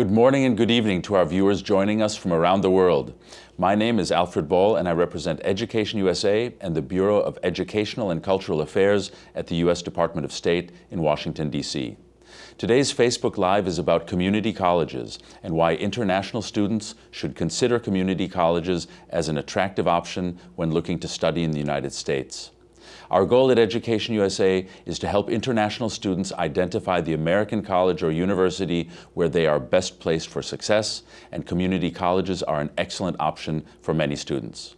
Good morning and good evening to our viewers joining us from around the world. My name is Alfred Ball and I represent Education USA and the Bureau of Educational and Cultural Affairs at the U.S. Department of State in Washington, D.C. Today's Facebook Live is about community colleges and why international students should consider community colleges as an attractive option when looking to study in the United States. Our goal at Education USA is to help international students identify the American college or university where they are best placed for success, and community colleges are an excellent option for many students.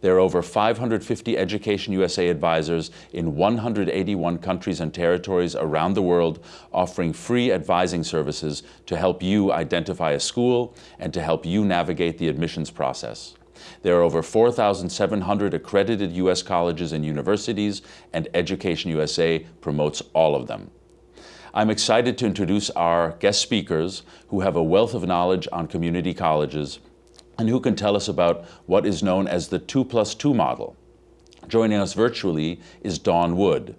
There are over 550 Education USA advisors in 181 countries and territories around the world offering free advising services to help you identify a school and to help you navigate the admissions process. There are over 4,700 accredited U.S. colleges and universities, and Education USA promotes all of them. I'm excited to introduce our guest speakers who have a wealth of knowledge on community colleges and who can tell us about what is known as the 2 plus 2 model. Joining us virtually is Dawn Wood.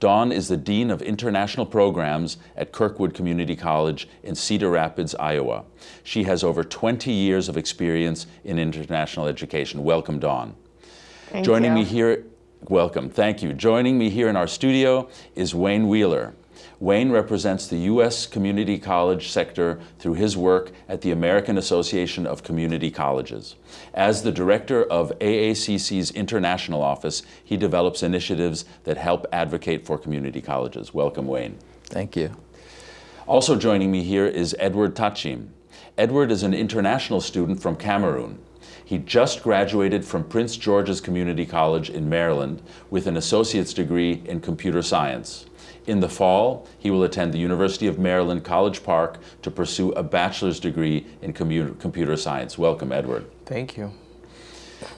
Dawn is the Dean of International Programs at Kirkwood Community College in Cedar Rapids, Iowa. She has over 20 years of experience in international education. Welcome, Dawn. Thank Joining you. me here, welcome, thank you. Joining me here in our studio is Wayne Wheeler. Wayne represents the U.S. community college sector through his work at the American Association of Community Colleges. As the director of AACC's international office, he develops initiatives that help advocate for community colleges. Welcome, Wayne. Thank you. Also joining me here is Edward Tachim. Edward is an international student from Cameroon. He just graduated from Prince George's Community College in Maryland with an associate's degree in computer science. In the fall, he will attend the University of Maryland College Park to pursue a bachelor's degree in computer science. Welcome, Edward. Thank you.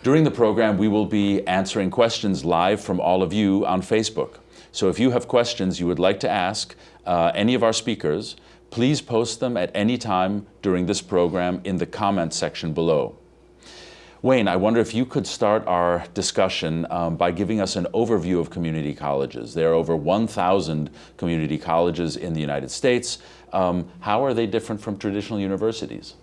During the program, we will be answering questions live from all of you on Facebook. So if you have questions you would like to ask uh, any of our speakers, please post them at any time during this program in the comments section below. Wayne, I wonder if you could start our discussion um, by giving us an overview of community colleges. There are over 1,000 community colleges in the United States. Um, how are they different from traditional universities?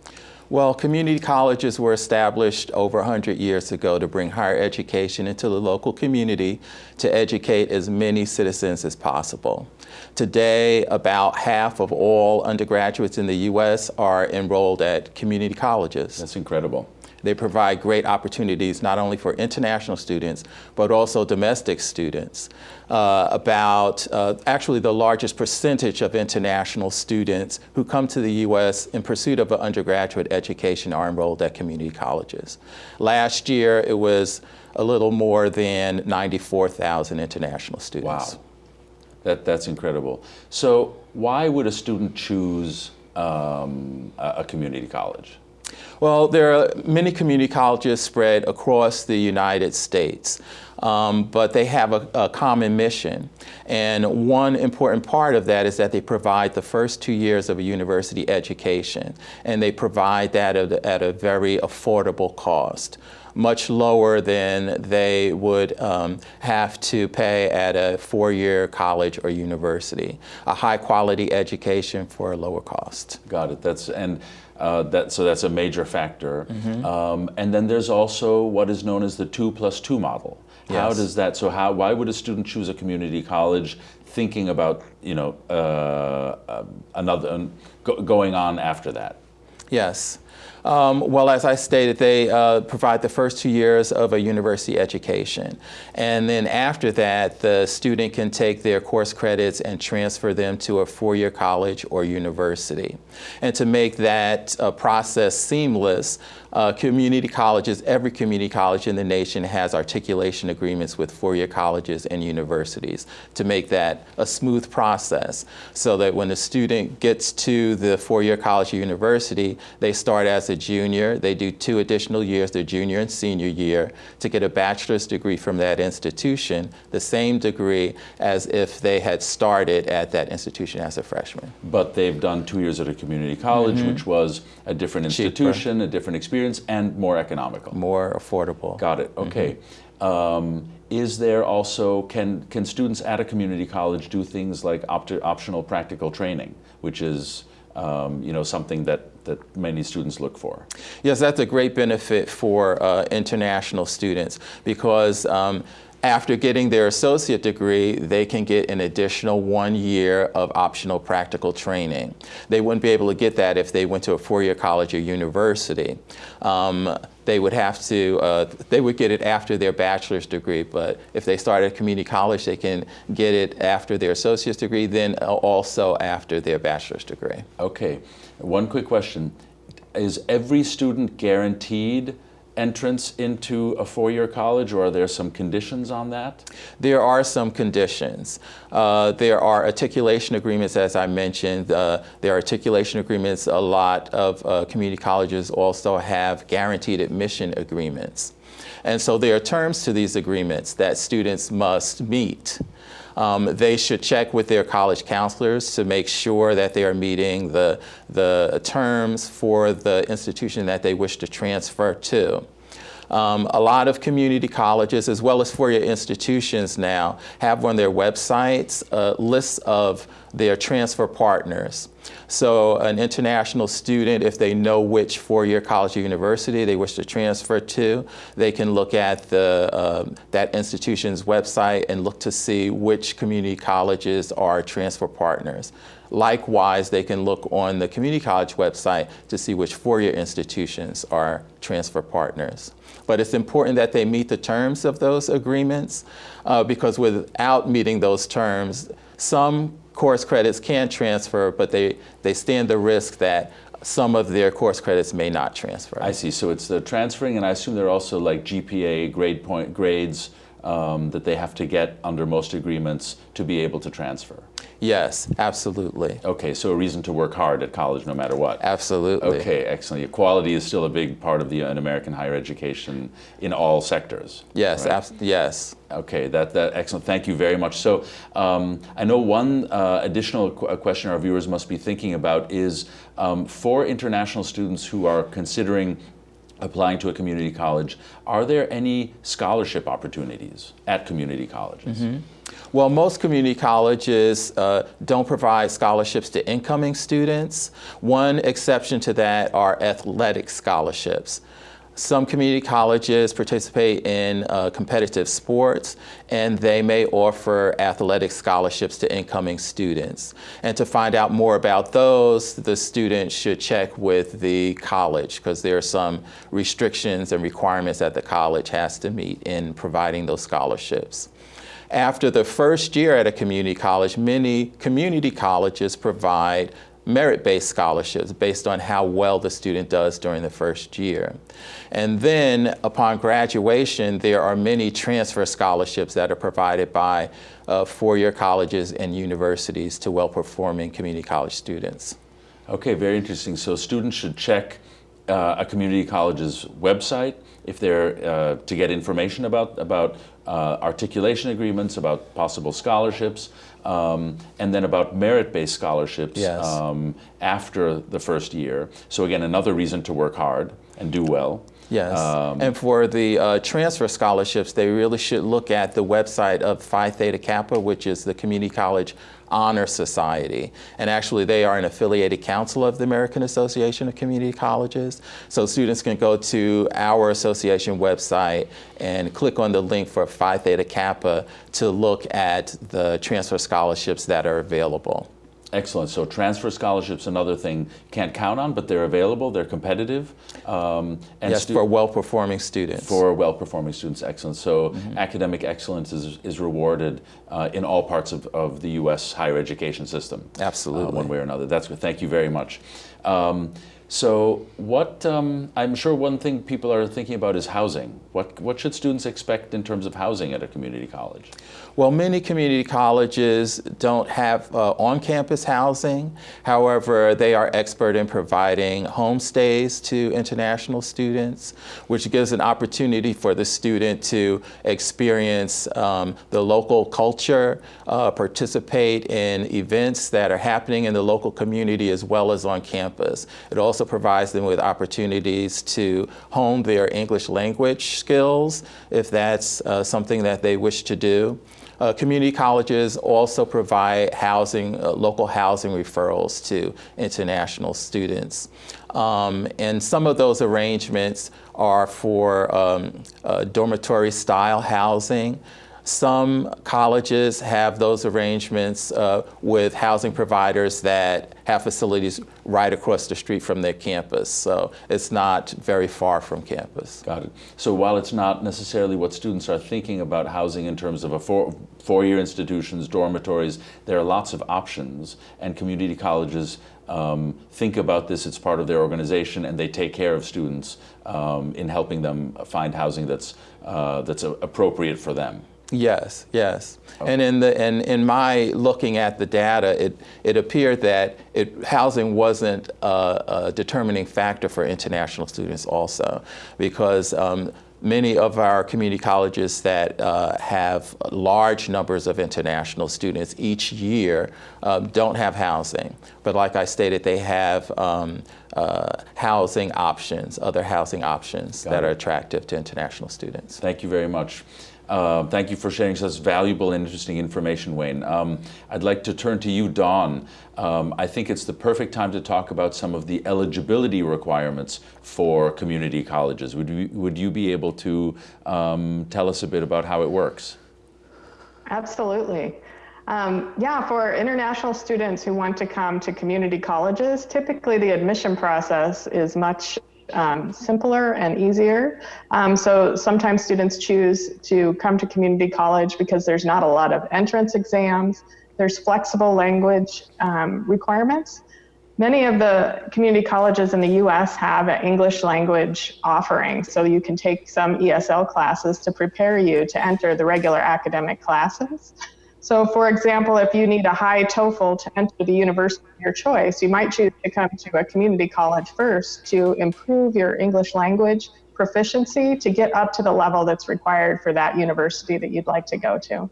Well, community colleges were established over 100 years ago to bring higher education into the local community to educate as many citizens as possible. Today, about half of all undergraduates in the U.S. are enrolled at community colleges. That's incredible. They provide great opportunities not only for international students, but also domestic students. Uh, about uh, actually the largest percentage of international students who come to the U.S. in pursuit of an undergraduate education are enrolled at community colleges. Last year, it was a little more than 94,000 international students. Wow, that, that's incredible. So why would a student choose um, a, a community college? Well, there are many community colleges spread across the United States, um, but they have a, a, common mission. And one important part of that is that they provide the first two years of a university education, and they provide that at a, at a very affordable cost much lower than they would um, have to pay at a four-year college or university. A high-quality education for a lower cost. Got it. That's and uh, that so that's a major factor. Mm -hmm. um, and then there's also what is known as the two plus two model. How does that? So how? Why would a student choose a community college, thinking about you know uh, uh, another um, go, going on after that? Yes. Um, well, as I stated, they uh, provide the first two years of a university education. And then after that, the student can take their course credits and transfer them to a four-year college or university. And to make that uh, process seamless, uh, community colleges, every community college in the nation has articulation agreements with four-year colleges and universities to make that a smooth process so that when the student gets to the four-year college or university, they start as a junior, they do two additional years, their junior and senior year, to get a bachelor's degree from that institution, the same degree as if they had started at that institution as a freshman. But they've done two years at a community college, mm -hmm. which was a different institution, Cheaper. a different experience, experience and more economical. More affordable. Got it. Okay. Mm -hmm. um, is there also, can, can students at a community college do things like opt optional practical training, which is um, you know, something that, that many students look for. Yes, that's a great benefit for uh, international students because um, after getting their associate degree, they can get an additional one year of optional practical training. They wouldn't be able to get that if they went to a four-year college or university. Um, they would have to, uh, they would get it after their bachelor's degree, but if they start at community college, they can get it after their associate's degree, then also after their bachelor's degree. Okay, one quick question. Is every student guaranteed entrance into a four-year college, or are there some conditions on that? There are some conditions. Uh, there are articulation agreements, as I mentioned. Uh, there are articulation agreements. A lot of uh, community colleges also have guaranteed admission agreements. And so there are terms to these agreements that students must meet. Um, they should check with their college counselors to make sure that they are meeting the, the terms for the institution that they wish to transfer to. Um, a lot of community colleges, as well as four-year institutions now, have on their websites a list of their transfer partners. So an international student, if they know which four-year college or university they wish to transfer to, they can look at the, uh, that institution's website and look to see which community colleges are transfer partners. Likewise, they can look on the community college website to see which four-year institutions are transfer partners. But it's important that they meet the terms of those agreements uh, because without meeting those terms, some course credits can transfer, but they, they stand the risk that some of their course credits may not transfer. I see. So it's the transferring, and I assume there are also like GPA grade point grades um, that they have to get under most agreements to be able to transfer. Yes, absolutely. Okay, so a reason to work hard at college no matter what. Absolutely. Okay, excellent. Equality is still a big part of the uh, American higher education in all sectors. Yes, right? yes. Okay, that, that excellent. Thank you very much. So um, I know one uh, additional qu question our viewers must be thinking about is um, for international students who are considering applying to a community college, are there any scholarship opportunities at community colleges? Mm -hmm. Well, most community colleges uh, don't provide scholarships to incoming students. One exception to that are athletic scholarships. Some community colleges participate in uh, competitive sports and they may offer athletic scholarships to incoming students. And to find out more about those, the student should check with the college because there are some restrictions and requirements that the college has to meet in providing those scholarships. After the first year at a community college, many community colleges provide merit-based scholarships based on how well the student does during the first year. And then upon graduation, there are many transfer scholarships that are provided by uh, four-year colleges and universities to well-performing community college students. Okay, very interesting. So students should check uh, a community college's website if they're uh, to get information about about uh, articulation agreements, about possible scholarships, um, and then about merit-based scholarships yes. um, after the first year. So again, another reason to work hard and do well. Yes, um, and for the uh, transfer scholarships, they really should look at the website of Phi Theta Kappa, which is the community college honor society. And actually they are an affiliated council of the American Association of Community Colleges. So students can go to our association website and click on the link for Phi Theta Kappa to look at the transfer scholarships that are available. Excellent. So transfer scholarships, another thing can't count on, but they're available. They're competitive. Um, and yes, for well-performing students. For well-performing students, excellent. So mm -hmm. academic excellence is, is rewarded uh, in all parts of, of the U.S. higher education system. Absolutely. Uh, one way or another. That's good. Thank you very much. Um, so what, um, I'm sure one thing people are thinking about is housing. What, what should students expect in terms of housing at a community college? Well, many community colleges don't have uh, on-campus housing. However, they are expert in providing homestays to international students, which gives an opportunity for the student to experience um, the local culture, uh, participate in events that are happening in the local community as well as on campus. It also provides them with opportunities to hone their English language skills if that's uh, something that they wish to do. Uh, community colleges also provide housing, uh, local housing referrals to international students. Um, and some of those arrangements are for um, uh, dormitory style housing. Some colleges have those arrangements uh, with housing providers that have facilities right across the street from their campus. So it's not very far from campus. Got it. So while it's not necessarily what students are thinking about housing in terms of a four, four-year institutions, dormitories, there are lots of options and community colleges um, think about this, it's part of their organization and they take care of students um, in helping them find housing that's, uh, that's appropriate for them. Yes, yes. Okay. And in the and in my looking at the data, it it appeared that it housing wasn't a, a determining factor for international students also, because um, many of our community colleges that uh, have large numbers of international students each year um, don't have housing. But like I stated, they have um, uh, housing options, other housing options Got that it. are attractive to international students. Thank you very much. Uh, thank you for sharing such valuable and interesting information, Wayne. Um, I'd like to turn to you, Dawn. Um, I think it's the perfect time to talk about some of the eligibility requirements for community colleges. Would you, would you be able to um, tell us a bit about how it works? Absolutely. Um, yeah, for international students who want to come to community colleges, typically the admission process is much um, simpler and easier. Um, so sometimes students choose to come to community college because there's not a lot of entrance exams. There's flexible language um, requirements. Many of the community colleges in the US have an English language offering, so you can take some ESL classes to prepare you to enter the regular academic classes. So for example, if you need a high TOEFL to enter the university of your choice, you might choose to come to a community college first to improve your English language proficiency to get up to the level that's required for that university that you'd like to go to.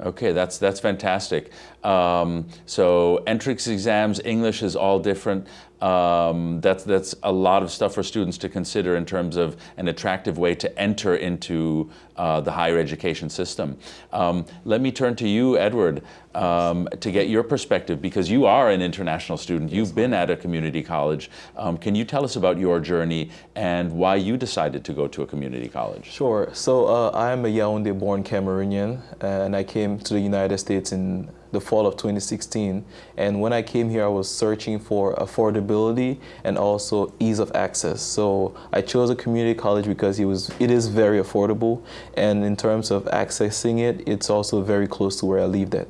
Okay, that's that's fantastic. Um, so entrance exams, English is all different. Um, that's, that's a lot of stuff for students to consider in terms of an attractive way to enter into uh, the higher education system. Um, let me turn to you, Edward, um, to get your perspective because you are an international student. You've been at a community college. Um, can you tell us about your journey and why you decided to go to a community college? Sure. So uh, I am a Yaoundé-born Cameroonian and I came to the United States in the fall of 2016. And when I came here, I was searching for affordability and also ease of access. So I chose a community college because it, was, it is very affordable. And in terms of accessing it, it's also very close to where I lived at.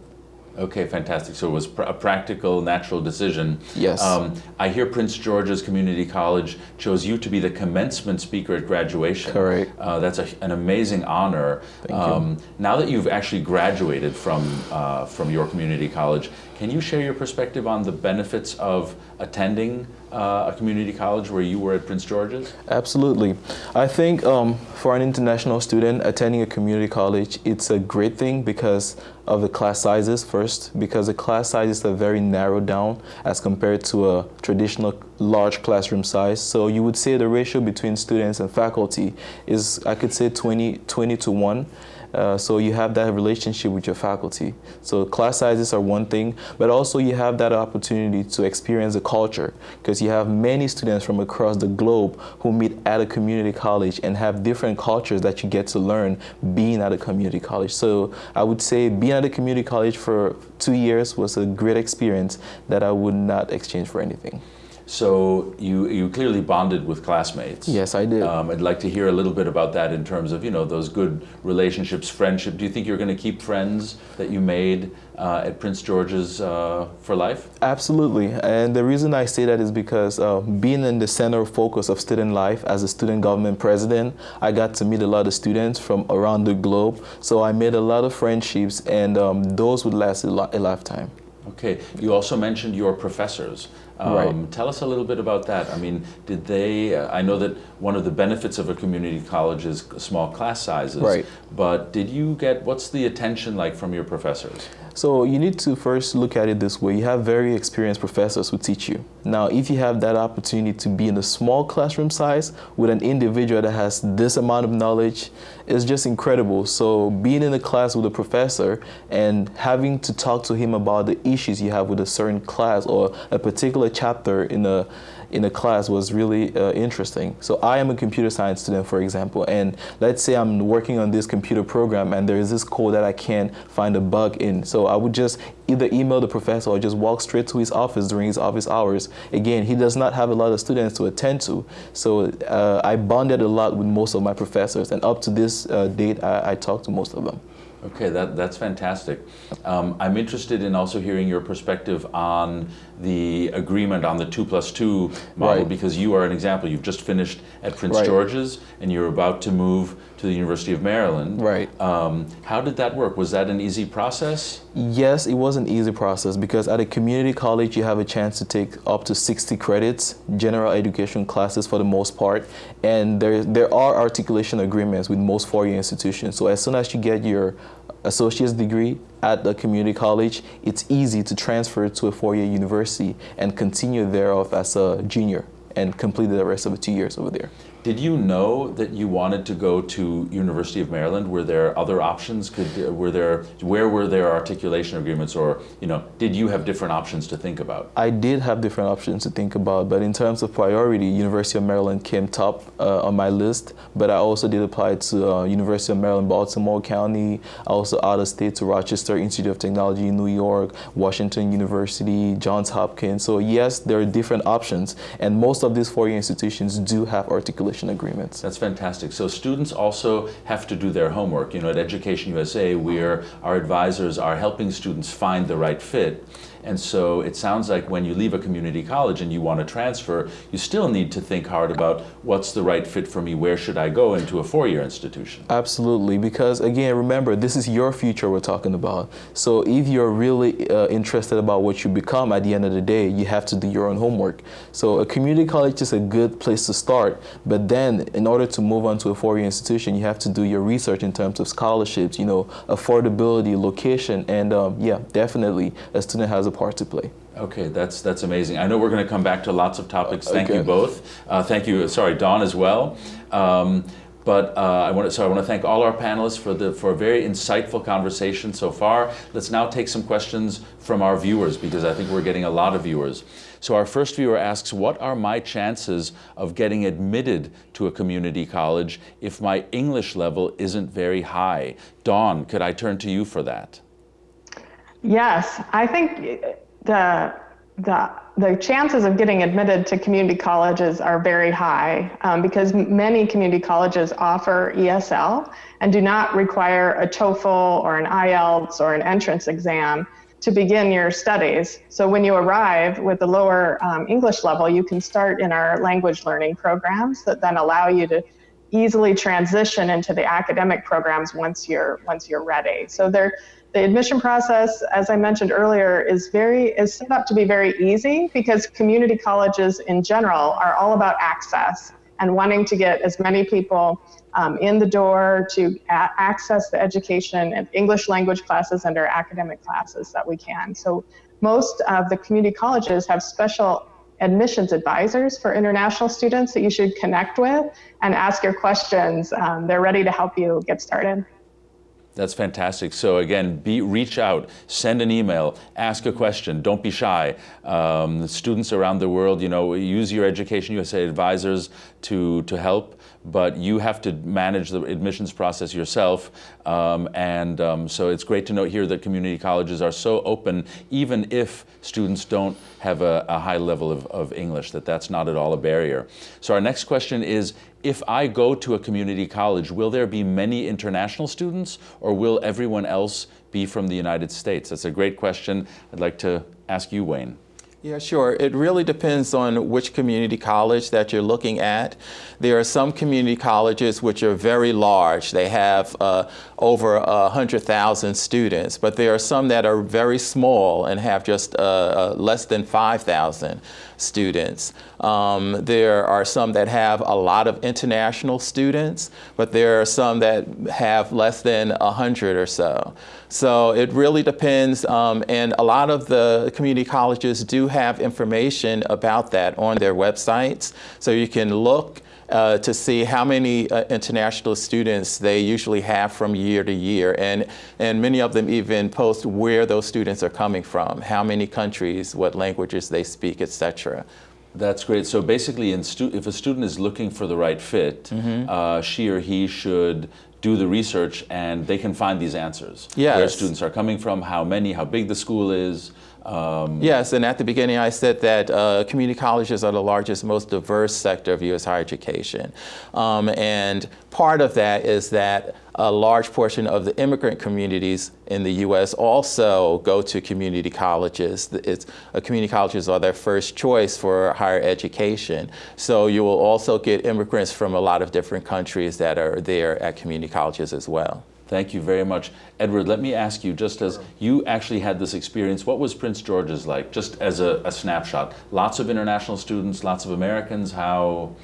Okay, fantastic. So it was pr a practical, natural decision. Yes. Um, I hear Prince George's Community College chose you to be the commencement speaker at graduation. Correct. Uh, that's a, an amazing honor. Thank um, you. Now that you've actually graduated from, uh, from your community college, can you share your perspective on the benefits of attending uh, a community college where you were at Prince George's? Absolutely. I think um, for an international student attending a community college, it's a great thing because of the class sizes first, because the class sizes are very narrowed down as compared to a traditional large classroom size. So you would say the ratio between students and faculty is, I could say 20, 20 to 1. Uh, so you have that relationship with your faculty. So class sizes are one thing, but also you have that opportunity to experience the culture because you have many students from across the globe who meet at a community college and have different cultures that you get to learn being at a community college. So I would say being at a community college for two years was a great experience that I would not exchange for anything. So you, you clearly bonded with classmates. Yes, I did. Um, I'd like to hear a little bit about that in terms of, you know, those good relationships, friendship. Do you think you're going to keep friends that you made uh, at Prince George's uh, for life? Absolutely. And the reason I say that is because uh, being in the center of focus of student life as a student government president, I got to meet a lot of students from around the globe. So I made a lot of friendships and um, those would last a, a lifetime. Okay. You also mentioned your professors. Um, right. Tell us a little bit about that. I mean, did they, uh, I know that one of the benefits of a community college is small class sizes. Right. But did you get, what's the attention like from your professors? So you need to first look at it this way. You have very experienced professors who teach you. Now, if you have that opportunity to be in a small classroom size with an individual that has this amount of knowledge, it's just incredible. So being in a class with a professor and having to talk to him about the issues you have with a certain class or a particular chapter in a in a class was really uh, interesting. So I am a computer science student, for example, and let's say I'm working on this computer program and there is this code that I can't find a bug in. So I would just either email the professor or just walk straight to his office during his office hours. Again, he does not have a lot of students to attend to. So uh, I bonded a lot with most of my professors and up to this uh, date, I, I talk to most of them. Okay, that, that's fantastic. Um, I'm interested in also hearing your perspective on the agreement on the two plus two model Right. because you are an example. You've just finished at Prince Right. George's and you're about to move to the University of Maryland. Right. Um, how did that work? Was that an easy process? Yes, it was an easy process because at a community college you have a chance to take up to 60 credits, general education classes for the most part, and there, there are articulation agreements with most four-year institutions. So as soon as you get your associate's degree at the community college, it's easy to transfer to a four-year university and continue thereof as a junior and complete the rest of the two years over there. Did you know that you wanted to go to University of Maryland? Were there other options? Could were there where were there articulation agreements, or you know, did you have different options to think about? I did have different options to think about, but in terms of priority, University of Maryland came top uh, on my list. But I also did apply to uh, University of Maryland, Baltimore County. I also out of state to Rochester Institute of Technology in New York, Washington University, Johns Hopkins. So yes, there are different options, and most of these four-year institutions do have articulation agreements. That's fantastic. So students also have to do their homework. You know, at Education USA, we're, our advisors are helping students find the right fit. And so it sounds like when you leave a community college and you want to transfer, you still need to think hard about what's the right fit for me, where should I go into a four-year institution. Absolutely, because again, remember, this is your future we're talking about. So if you're really uh, interested about what you become at the end of the day, you have to do your own homework. So a community college is a good place to start, but then in order to move on to a four-year institution, you have to do your research in terms of scholarships, you know, affordability, location, and um, yeah, definitely a student has a part to play. Okay, that's that's amazing. I know we're going to come back to lots of topics. Thank you both. Uh, thank you, sorry, Dawn as well. Um, but uh, I want to so I want to thank all our panelists for the for a very insightful conversation so far. Let's now take some questions from our viewers because I think we're getting a lot of viewers. So our first viewer asks, "What are my chances of getting admitted to a community college if my English level isn't very high?" Dawn, could I turn to you for that? Yes, I think the the the chances of getting admitted to community colleges are very high um, because many community colleges offer ESL and do not require a TOEFL or an IELTS or an entrance exam to begin your studies. So when you arrive with a lower um, English level, you can start in our language learning programs that then allow you to easily transition into the academic programs once you're once you're ready. So there the admission process, as I mentioned earlier, is very is set up to be very easy because community colleges in general are all about access and wanting to get as many people um, in the door to access the education and English language classes and our academic classes that we can. So most of the community colleges have special admissions advisors for international students that you should connect with and ask your questions. Um, they're ready to help you get started. That's fantastic. So again, be, reach out, send an email, ask a question, don't be shy. Um, students around the world, you know, use your Education USA advisors to, to help, but you have to manage the admissions process yourself. Um, and um, so it's great to note here that community colleges are so open, even if students don't have a, a high level of, of English, that that's not at all a barrier. So our next question is, if I go to a community college, will there be many international students or will everyone else be from the United States? That's a great question. I'd like to ask you, Wayne. Yeah, sure. It really depends on which community college that you're looking at. There are some community colleges which are very large. They have uh, over 100,000 students, but there are some that are very small and have just uh, uh, less than 5,000 students. Um, there are some that have a lot of international students, but there are some that have less than 100 or so. So it really depends, um, and a lot of the community colleges do have information about that on their websites. So you can look uh, to see how many uh, international students they usually have from year to year. And, and many of them even post where those students are coming from, how many countries, what languages they speak, etc. That's great. So basically, if a student is looking for the right fit, mm -hmm. uh, she or he should do the research and they can find these answers. Yes. Where students are coming from, how many, how big the school is, um, yes, and at the beginning I said that uh, community colleges are the largest, most diverse sector of U.S. higher education. Um, and part of that is that a large portion of the immigrant communities in the U.S. also go to community colleges. It's, uh, community colleges are their first choice for higher education. So you will also get immigrants from a lot of different countries that are there at community colleges as well. Thank you very much. Edward, let me ask you, just as you actually had this experience, what was Prince George's like, just as a, a snapshot? Lots of international students, lots of Americans, how,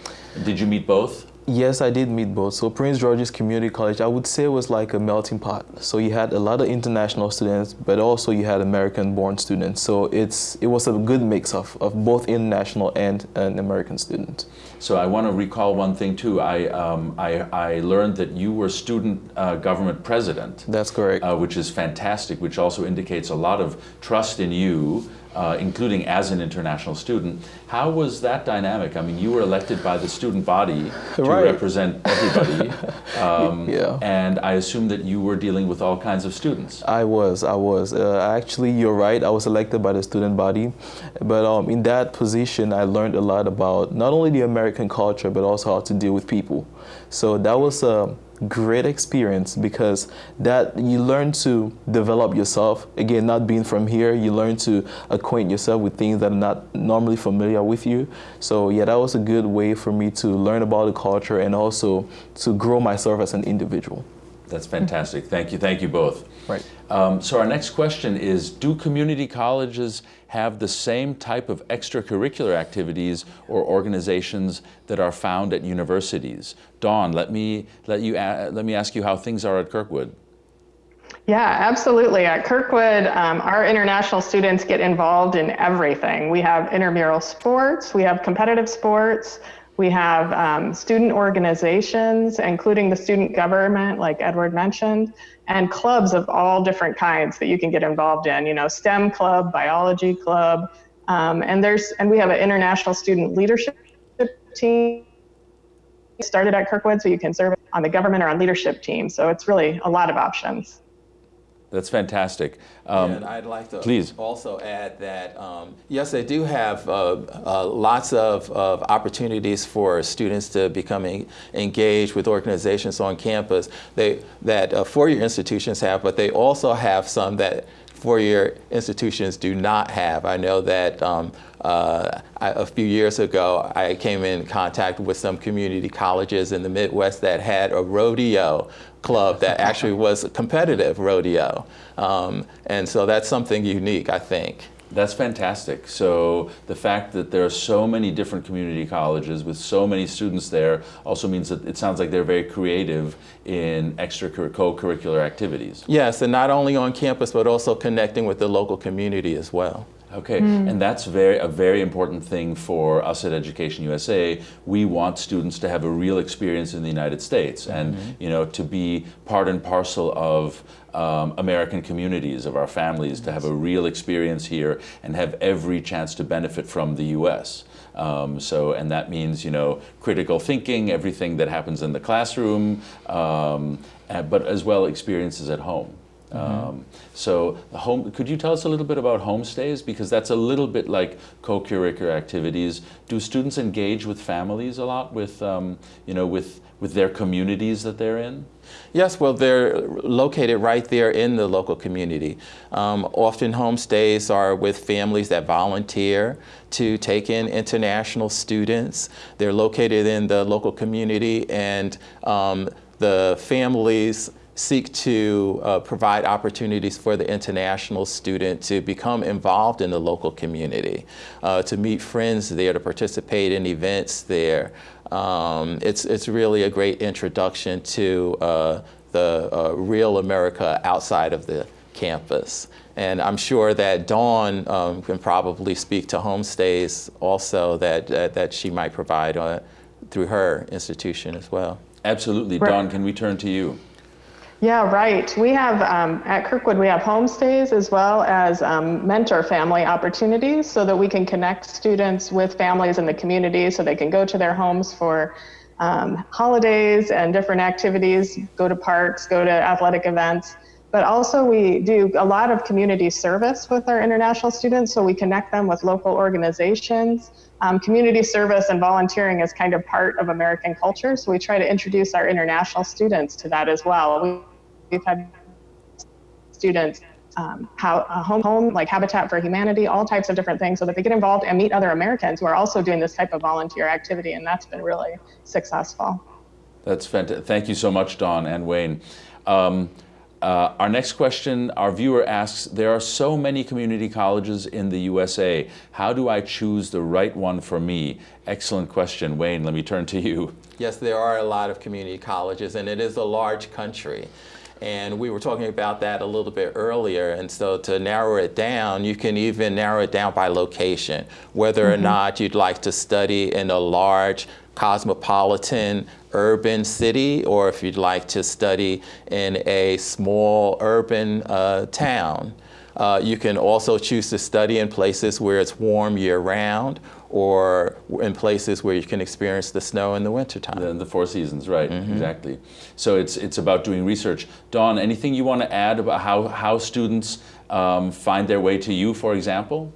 did you meet both? Yes, I did meet both. So Prince George's Community College, I would say was like a melting pot. So you had a lot of international students, but also you had American-born students. So it's it was a good mix of, of both international and, and American students. So I want to recall one thing too. I, um, I, I learned that you were student uh, government president. That's correct. Uh, which is fantastic, which also indicates a lot of trust in you uh, including as an international student. How was that dynamic? I mean, you were elected by the student body to right. represent everybody. Um, yeah. And I assume that you were dealing with all kinds of students. I was, I was. Uh, actually, you're right. I was elected by the student body. But um, in that position, I learned a lot about not only the American culture, but also how to deal with people. So that was a uh, great experience because that you learn to develop yourself. Again, not being from here, you learn to acquaint yourself with things that are not normally familiar with you. So yeah, that was a good way for me to learn about the culture and also to grow myself as an individual. That's fantastic. Thank you. Thank you both. Right. Um, so our next question is, do community colleges have the same type of extracurricular activities or organizations that are found at universities? Dawn, let me, let you, let me ask you how things are at Kirkwood. Yeah, absolutely. At Kirkwood, um, our international students get involved in everything. We have intramural sports, we have competitive sports, we have um, student organizations, including the student government, like Edward mentioned, and clubs of all different kinds that you can get involved in. You know, STEM club, biology club, um, and there's and we have an international student leadership team started at Kirkwood, so you can serve on the government or on leadership team. So it's really a lot of options. That's fantastic. Um, and I'd like to please. also add that, um, yes, they do have uh, uh, lots of, of, opportunities for students to become engaged with organizations on campus they, that uh, four-year institutions have, but they also have some that four-year institutions do not have. I know that um, uh, I, a few years ago, I came in contact with some community colleges in the Midwest that had a rodeo club that actually was a competitive rodeo. Um, and so that's something unique, I think. That's fantastic. So the fact that there are so many different community colleges with so many students there also means that it sounds like they're very creative in extra co-curricular activities. Yes, and not only on campus, but also connecting with the local community as well. Okay, and that's very a very important thing for us at Education USA. We want students to have a real experience in the United States, and you know to be part and parcel of um, American communities, of our families, to have a real experience here and have every chance to benefit from the U.S. Um, so, and that means you know critical thinking, everything that happens in the classroom, um, uh, but as well experiences at home. Um, so, the home, could you tell us a little bit about homestays? Because that's a little bit like co-curricular activities. Do students engage with families a lot, with um, you know, with with their communities that they're in? Yes, well, they're located right there in the local community. Um, often homestays are with families that volunteer to take in international students. They're located in the local community and um, the families seek to uh, provide opportunities for the international student to become involved in the local community, uh, to meet friends there, to participate in events there. Um, it's, it's really a great introduction to uh, the uh, real America outside of the campus. And I'm sure that Dawn um, can probably speak to homestays also that, that, that she might provide through her institution as well. Absolutely, Right. Dawn. Can we turn to you? Yeah, right. We have um, at Kirkwood, we have homestays as well as um, mentor family opportunities so that we can connect students with families in the community so they can go to their homes for um, holidays and different activities, go to parks, go to athletic events. But also, we do a lot of community service with our international students, so we connect them with local organizations. Um, community service and volunteering is kind of part of American culture, so we try to introduce our international students to that as well. We, we've had students um, how, home, home like Habitat for Humanity, all types of different things, so that they get involved and meet other Americans who are also doing this type of volunteer activity, and that's been really successful. That's fantastic. Thank you so much, Dawn and Wayne. Um, uh, our next question, our viewer asks, there are so many community colleges in the USA. How do I choose the right one for me? Excellent question. Wayne, let me turn to you. Yes, there are a lot of community colleges, and it is a large country. And we were talking about that a little bit earlier. And so to narrow it down, you can even narrow it down by location, whether or not you'd like to study in a large cosmopolitan urban city, or if you'd like to study in a small urban uh, town. Uh, you can also choose to study in places where it's warm year round or in places where you can experience the snow in the wintertime. The, the Four Seasons, right? Exactly. So it's it's about doing research. Dawn, anything you want to add about how how students um, find their way to you, for example?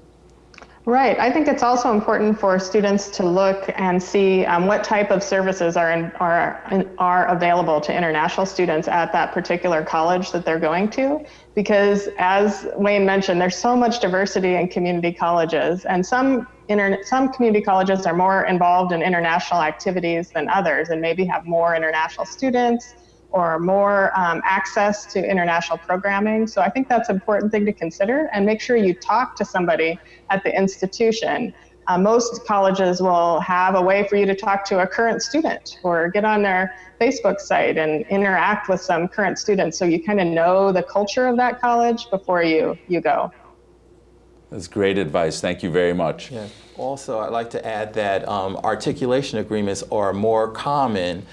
Right. I think it's also important for students to look and see um, what type of services are in, are are available to international students at that particular college that they're going to, because as Wayne mentioned, there's so much diversity in community colleges, and some inter- some community colleges are more involved in international activities than others, and maybe have more international students or more um, access to international programming. So I think that's an important thing to consider and make sure you talk to somebody at the institution. Uh, most colleges will have a way for you to talk to a current student or get on their Facebook site and interact with some current students so you kind of know the culture of that college before you, you go. That's great advice. Thank you very much. Yeah. Also, I'd like to add that um, articulation agreements are more common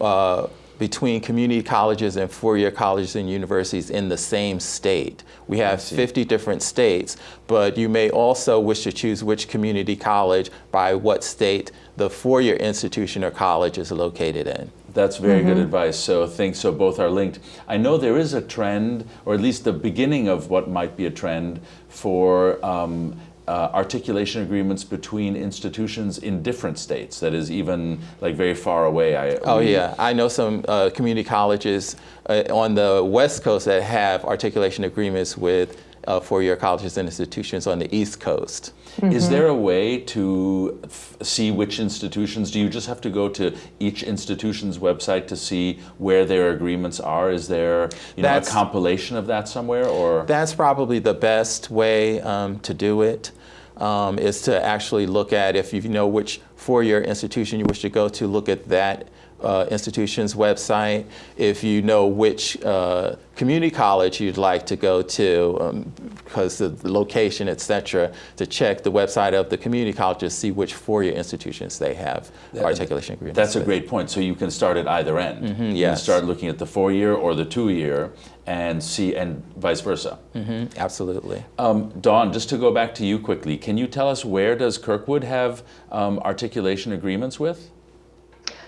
uh, between community colleges and four-year colleges and universities in the same state. We have 50 different states, but you may also wish to choose which community college by what state the four-year institution or college is located in. That's very good advice. So think so both are linked. I know there is a trend, or at least the beginning of what might be a trend for um, uh, articulation agreements between institutions in different states. That is even like very far away. I, Oh we- yeah, I know some uh, community colleges uh, on the West Coast that have articulation agreements with uh, four-year colleges and institutions on the East Coast. Is there a way to f- see which institutions? Do you just have to go to each institution's website to see where their agreements are? Is there you know, a compilation of that somewhere, or That's probably the best way um, to do it. Um, is to actually look at if you know which four-year institution you wish to go to, look at that uh, institution's website. If you know which uh, community college you'd like to go to, um, because of the location, et cetera, to check the website of the community college to see which four-year institutions they have articulation agreements That's a great point. So you can start at either end. You can yes. start looking at the four-year or the two-year and see, and vice versa. Mhm, Absolutely. Um, Dawn, just to go back to you quickly, can you tell us where does Kirkwood have um, articulation agreements with?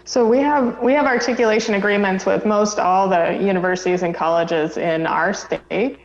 So we have we have articulation agreements with most all the universities and colleges in our state,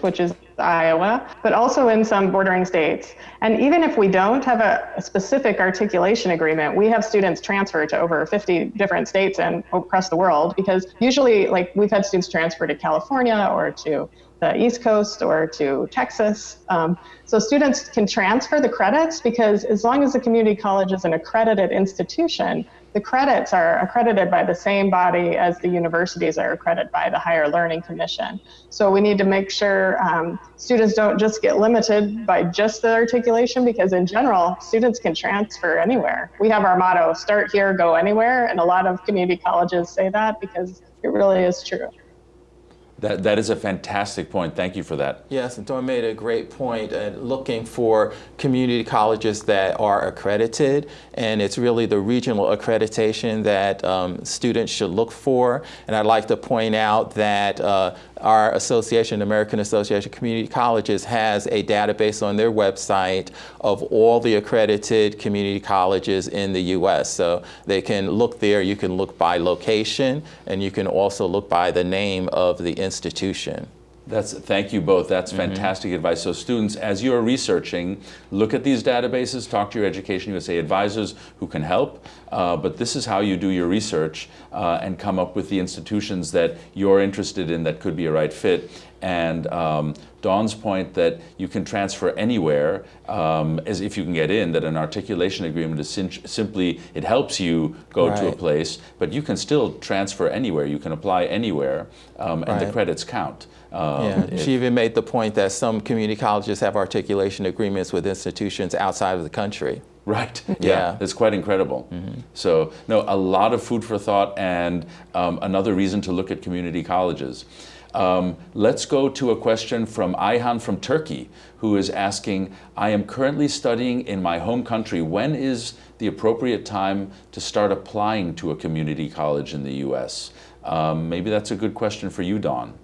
which is Iowa, but also in some bordering states. And even if we don't have a, a specific articulation agreement, we have students transfer to over 50 different states and across the world because usually like we've had students transfer to California or to the East Coast or to Texas. Um, so students can transfer the credits because as long as the community college is an accredited institution, the credits are accredited by the same body as the universities are accredited by the Higher Learning Commission. So we need to make sure um, students don't just get limited by just the articulation because in general, students can transfer anywhere. We have our motto, start here, go anywhere. And a lot of community colleges say that because it really is true. That, that is a fantastic point. Thank you for that. Yes, and Dawn made a great point uh, looking for community colleges that are accredited, and it's really the regional accreditation that um, students should look for. And I'd like to point out that uh, our association, American Association of Community Colleges, has a database on their website of all the accredited community colleges in the U.S. So they can look there. You can look by location, and you can also look by the name of the institution institution. That's, thank you both. That's fantastic advice. So students, as you're researching, look at these databases, talk to your Education USA advisors who can help. Uh, but this is how you do your research uh, and come up with the institutions that you're interested in that could be a right fit. And um, Dawn's point that you can transfer anywhere, um, as if you can get in, that an articulation agreement is sim simply, it helps you go to a place, but you can still transfer anywhere. You can apply anywhere, um, and the credits count. Um, Yeah, if- she even made the point that some community colleges have articulation agreements with institutions outside of the country. Right. Yeah. Yeah. It's quite incredible. So, no, a lot of food for thought and um, another reason to look at community colleges. Um, let's go to a question from Ayhan from Turkey, who is asking I am currently studying in my home country. When is the appropriate time to start applying to a community college in the U.S.? Um, maybe that's a good question for you, Dawn.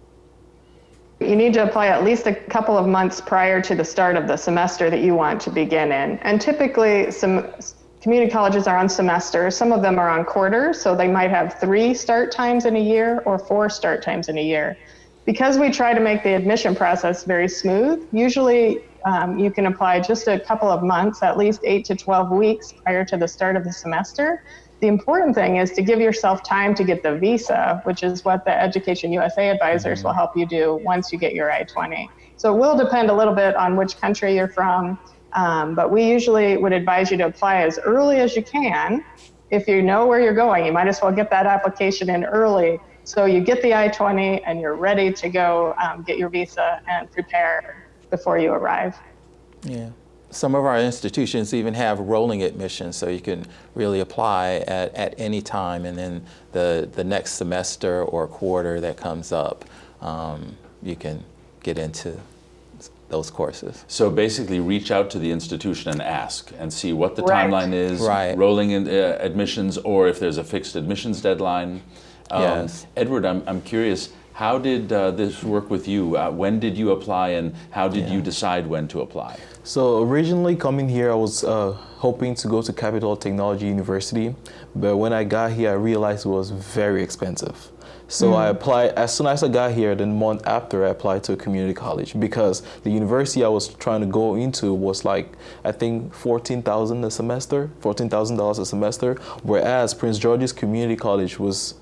You need to apply at least a couple of months prior to the start of the semester that you want to begin in. And typically, some community colleges are on semesters. Some of them are on quarters, so they might have three start times in a year or four start times in a year. Because we try to make the admission process very smooth, usually um, you can apply just a couple of months, at least eight to 12 weeks prior to the start of the semester. The important thing is to give yourself time to get the visa, which is what the Education USA advisors will help you do once you get your I 20. So it will depend a little bit on which country you're from, um, but we usually would advise you to apply as early as you can. If you know where you're going, you might as well get that application in early so you get the I 20 and you're ready to go um, get your visa and prepare before you arrive. Yeah. Some of our institutions even have rolling admissions, so you can really apply at, at any time, and then the, the next semester or quarter that comes up, um, you can get into those courses. So basically, reach out to the institution and ask and see what the Right. timeline is, Right. rolling in, uh, admissions, or if there's a fixed admissions deadline. Um, Yes. Edward, I'm, I'm curious, how did uh, this work with you? Uh, when did you apply, and how did you decide when to apply? So originally coming here, I was uh, hoping to go to Capitol Technology University, but when I got here, I realized it was very expensive. So I applied, as soon as I got here, the month after I applied to a community college because the university I was trying to go into was like, I think 14,000 a semester, $14,000 a semester, whereas Prince George's Community College was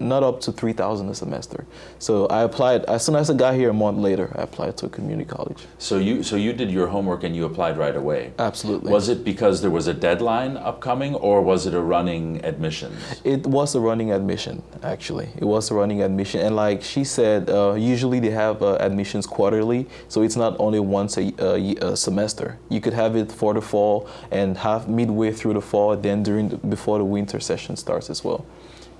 not up to 3000 a semester. So I applied, as soon as I got here a month later, I applied to a community college. So you so you did your homework and you applied right away. Absolutely. Was it because there was a deadline upcoming, or was it a running admissions? It was a running admission, actually. It was a running admission, and like she said, uh, usually they have uh, admissions quarterly, so it's not only once a, a, a, semester. You could have it for the fall and have midway through the fall, then during the, before the winter session starts as well.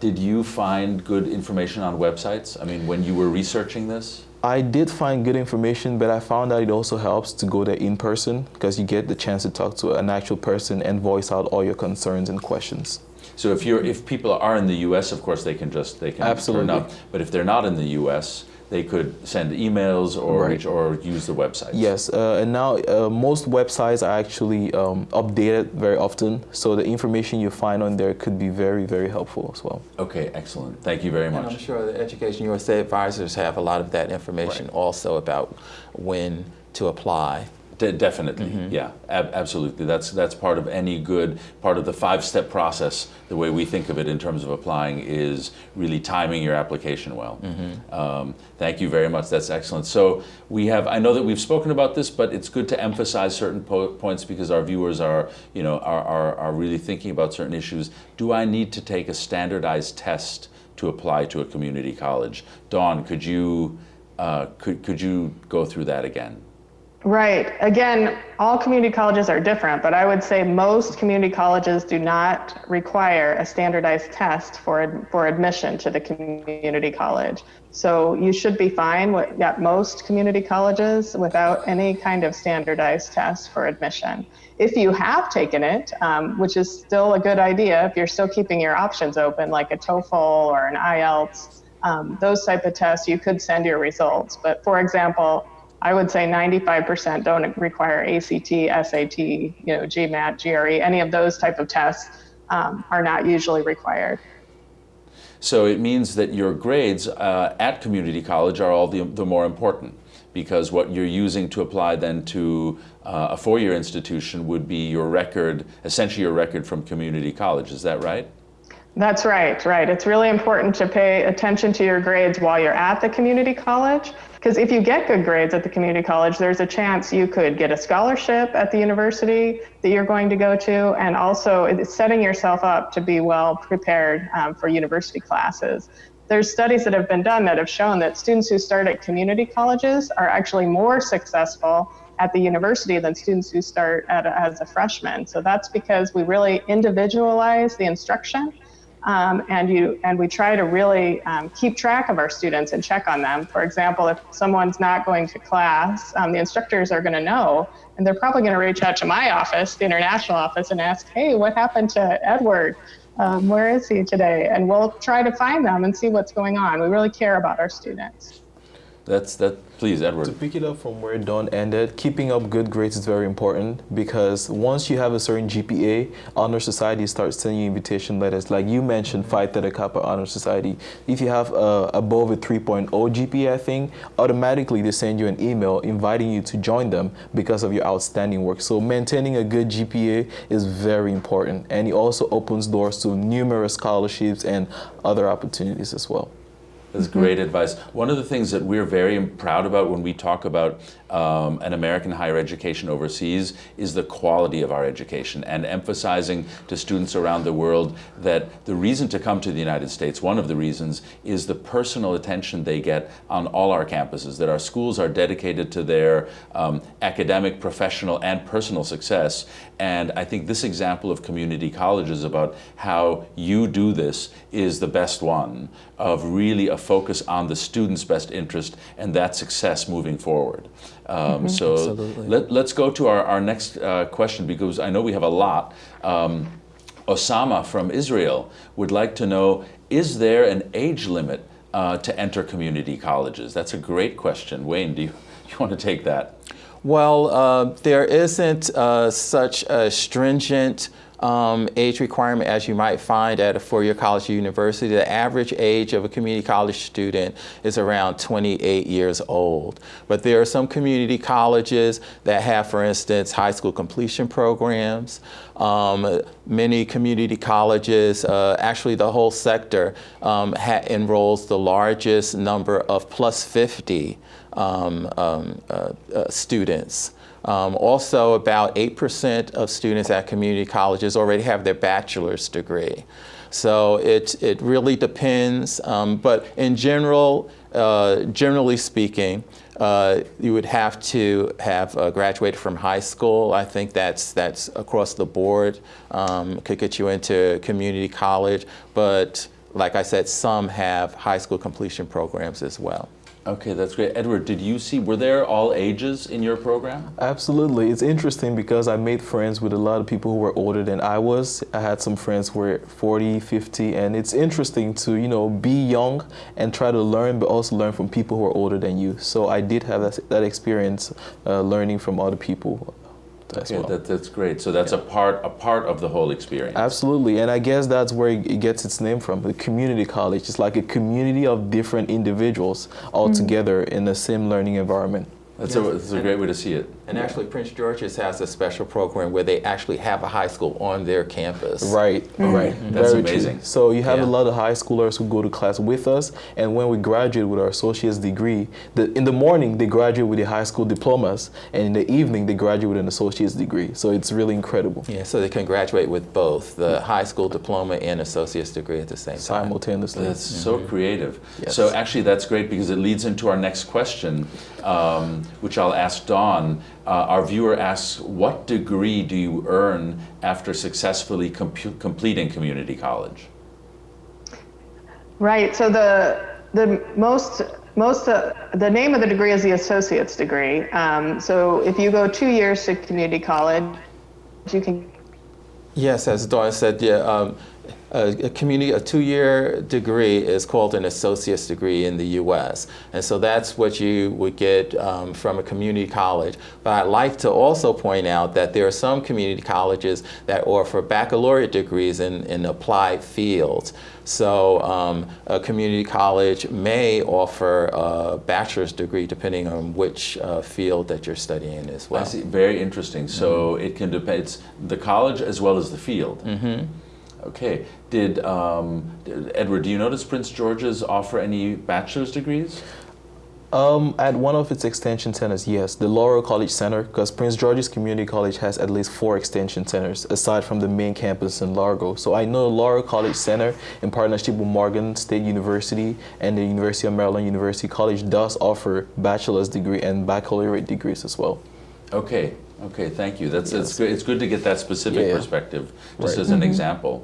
Did you find good information on websites? I mean, when you were researching this? I did find good information, but I found that it also helps to go there in person because you get the chance to talk to an actual person and voice out all your concerns and questions. So if you're if people are in the U.S., of course they can just they can Absolutely. But if they're not in the U.S., they could send emails or Right. reach, or use the website. Yes, uh, and now uh, most websites are actually um, updated very often, so the information you find on there could be very, very helpful as well. Okay, excellent. Thank you very And I'm sure the Education USA advisors have a lot of that information Right. also about when to apply. De- definitely, yeah, ab- absolutely. That's that's part of any good part of the five-step process. The way we think of it in terms of applying is really timing your application well. Um, thank you very much. That's excellent. So we have. I know that we've spoken about this, but it's good to emphasize certain po- points because our viewers are, you know, are, are are really thinking about certain issues. Do I need to take a standardized test to apply to a community college? Dawn, could you uh, could could you go through that again? Right. Again, all community colleges are different, but I would say most community colleges do not require a standardized test for for admission to the community college. So you should be fine with at most community colleges without any kind of standardized test for admission. If you have taken it, um, which is still a good idea, if you're still keeping your options open, like a TOEFL or an IELTS, um, those type of tests, you could send your results. But for example, I would say 95% don't require ACT, SAT, you know, GMAT, GRE, any of those type of tests um, are not usually required. So it means that your grades uh, at community college are all the, the more important because what you're using to apply then to uh, a four-year institution would be your record, essentially your record from community college. Is that right? That's right, right. It's really important to pay attention to your grades while you're at the community college. Because if you get good grades at the community college, there's a chance you could get a scholarship at the university that you're going to go to, and also setting yourself up to be well prepared um, for university classes. There's studies that have been done that have shown that students who start at community colleges are actually more successful at the university than students who start at as a freshman. So that's because we really individualize the instruction um, and you and we try to really um, keep track of our students and check on them. For example, if someone's not going to class, um, the instructors are going to know, and they're probably going to reach out to my office, the international office, and ask, "Hey, what happened to Edward? Um, where is he today?" And we'll try to find them and see what's going on. We really care about our students. That's that. Please, Edward. To pick it up from where Dawn ended, keeping up good grades is very important because once you have a certain GPA, Honor Society starts sending you invitation letters. Like you mentioned, Phi Theta Kappa Honor Society. If you have uh, above a 3.0 GPA, I think, automatically they send you an email inviting you to join them because of your outstanding work. So maintaining a good GPA is very important. And it also opens doors to numerous scholarships and other opportunities as well. That's great mm-hmm. advice. One of the things that we're very proud about when we talk about um, an American higher education overseas is the quality of our education and emphasizing to students around the world that the reason to come to the United States, one of the reasons, is the personal attention they get on all our campuses, that our schools are dedicated to their um, academic, professional, and personal success. And I think this example of community colleges about how you do this is the best one of really a focus on the student's best interest and that success moving forward. Um, So Absolutely. let, let's go to our, our next uh, question because I know we have a lot. Um, Osama from Israel would like to know, is there an age limit uh, to enter community colleges? That's a great question. Wayne, do you, you want to take that? Well, uh, there isn't uh, such a stringent um, age requirement as you might find at a four-year college or university. The average age of a community college student is around 28 years old. But there are some community colleges that have, for instance, high school completion programs. Um, many community colleges, uh, actually the whole sector, um, enrolls the largest number of plus 50 um, um, uh, uh, students. Um, also, about 8% of students at community colleges already have their bachelor's degree. So it, it really depends, um, but in general, uh, generally speaking, uh, you would have to have uh, graduated from high school. I think that's, that's across the board, um, could get you into community college, but like I said, some have high school completion programs as well. Okay, that's great. Edward, did you see, were there all ages in your program? Absolutely. It's interesting because I made friends with a lot of people who were older than I was. I had some friends who were 40, 50, and it's interesting to, you know, be young and try to learn, but also learn from people who are older than you. So I did have that, that experience uh, learning from other people as okay, well. That, that's great. So that's yeah. a part a part of the whole experience. Absolutely, and I guess that's where it gets its name from. The community college. It's like a community of different individuals all mm. together in the same learning environment. That's, yes. a, that's a great way to see it. And actually, Prince George's has a special program where they actually have a high school on their campus. Right, mm -hmm. right. Mm -hmm. That's Very amazing. True. So you have yeah. a lot of high schoolers who go to class with us, and when we graduate with our associate's degree, the, in the morning they graduate with the high school diplomas, and in the evening they graduate with an associate's degree. So it's really incredible. Yeah, so they can graduate with both the high school diploma and associate's degree at the same time. Simultaneously. That's mm -hmm. so creative. Yes. So actually, that's great because it leads into our next question, um, which I'll ask Dawn. Uh, our viewer asks, what degree do you earn after successfully completing community college? Right, so the, the most, most uh, the name of the degree is the associate's degree. Um, so if you go two years to community college, you can. Yes, as Dawn said, yeah, um, a, community, a two-year degree is called an associate's degree in the U.S. And so that's what you would get um, from a community college. But I'd like to also point out that there are some community colleges that offer baccalaureate degrees in, in applied fields. So um, a community college may offer a bachelor's degree depending on which uh, field that you're studying as well. I see. Very interesting. So mm -hmm. it can depend, it's the college as well as the field. Mm -hmm. Okay. Did, um, Edward, do you notice Prince George's offer any bachelor's degrees? Um, at one of its extension centers, yes, the Laurel College Center, because Prince George's Community College has at least four extension centers, aside from the main campus in Largo. So I know Laurel College Center, in partnership with Morgan State University and the University of Maryland University College, does offer bachelor's degree and baccalaureate degrees as well. Okay, okay, thank you. That's yes. it's good. It's good to get that specific yeah, perspective, just right. as an mm -hmm. example.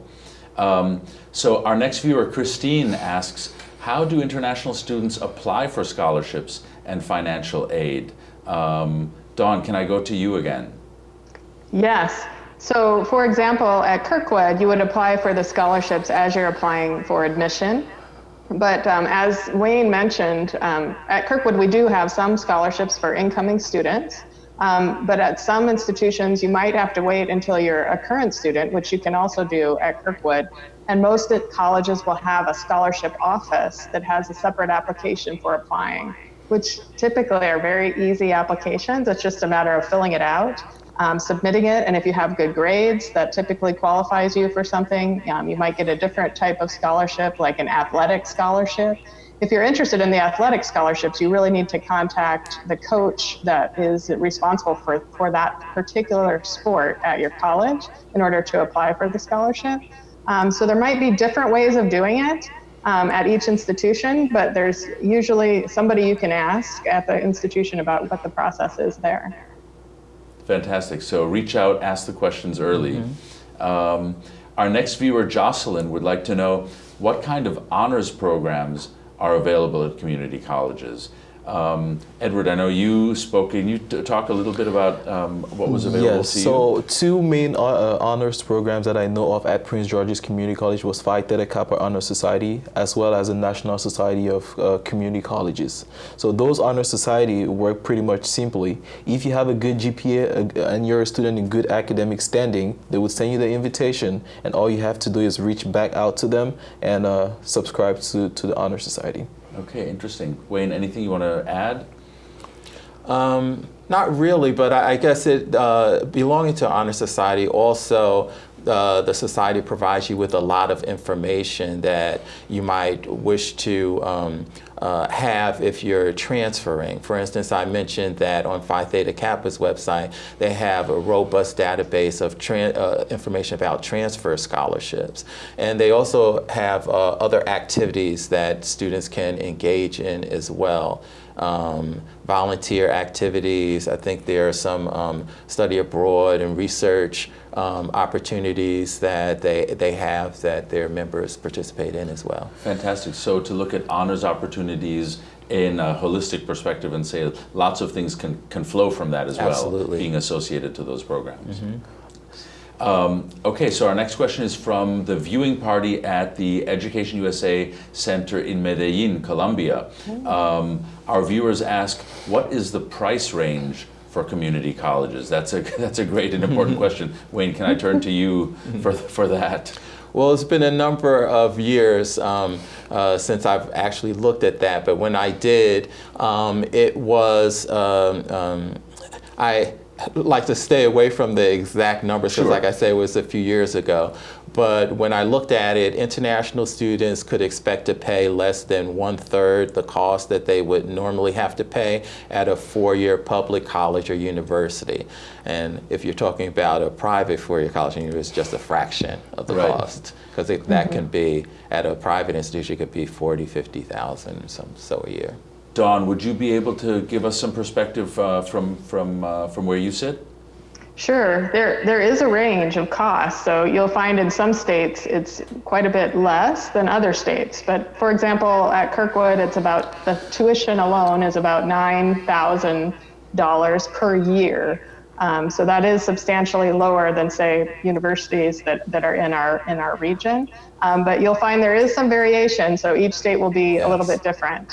Um, so our next viewer, Christine, asks, how do international students apply for scholarships and financial aid? Um, Dawn, can I go to you again? Yes. So for example, at Kirkwood, you would apply for the scholarships as you're applying for admission. But um, as Wayne mentioned, um, at Kirkwood, we do have some scholarships for incoming students. Um, but at some institutions, you might have to wait until you're a current student, which you can also do at Kirkwood. And most colleges will have a scholarship office that has a separate application for applying, which typically are very easy applications. It's just a matter of filling it out, um, submitting it, and if you have good grades, that typically qualifies you for something. Um, you might get a different type of scholarship, like an athletic scholarship if you're interested in the athletic scholarships, you really need to contact the coach that is responsible for, for that particular sport at your college in order to apply for the scholarship. Um, so there might be different ways of doing it um, at each institution, but there's usually somebody you can ask at the institution about what the process is there. Fantastic. So reach out, ask the questions early. Mm -hmm. um, our next viewer, Jocelyn, would like to know what kind of honors programs are available at community colleges. Um, Edward, I know you spoke. Can you talk a little bit about um, what was available yes, to you? so two main uh, uh, honors programs that I know of at Prince George's Community College was Phi Theta Kappa Honor Society, as well as the National Society of uh, Community Colleges. So those honor society work pretty much simply. If you have a good GPA uh, and you're a student in good academic standing, they would send you the invitation, and all you have to do is reach back out to them and uh, subscribe to, to the honor society. Okay, interesting. Wayne, anything you want to add? Um, not really, but I, I guess it uh, belonging to honor society also uh, the society provides you with a lot of information that you might wish to um, uh, have if you're transferring. For instance, I mentioned that on Phi Theta Kappa's website, they have a robust database of uh, information about transfer scholarships. And they also have uh, other activities that students can engage in as well um, volunteer activities. I think there are some um, study abroad and research um, opportunities that they, they have that their members participate in as well. Fantastic. So to look at honors opportunities in a holistic perspective and say lots of things can, can flow from that as Absolutely. well, being associated to those programs. Mm -hmm. Um, okay, so our next question is from the viewing party at the Education USA Center in Medellin, Colombia. Um, our viewers ask, what is the price range for community colleges? That's a, that's a great and important question. Wayne, can I turn to you for, for that? Well, it's been a number of years um, uh, since I've actually looked at that, but when I did, um, it was, um, um I, like to stay away from the exact numbers because, sure. like I said, it was a few years ago. But when I looked at it, international students could expect to pay less than one third the cost that they would normally have to pay at a four-year public college or university. And if you're talking about a private four-year college and university, it's just a fraction of the right. cost. Because that mm -hmm. can be, at a private institution, it could be 40, 50,000 some so a year. Dawn, would you be able to give us some perspective uh, from, from, uh, from where you sit? Sure, there, there is a range of costs. So you'll find in some states it's quite a bit less than other states. But for example, at Kirkwood, it's about the tuition alone is about $9,000 per year. Um, so that is substantially lower than say universities that, that are in our in our region. Um, but you'll find there is some variation. So each state will be yes. a little bit different.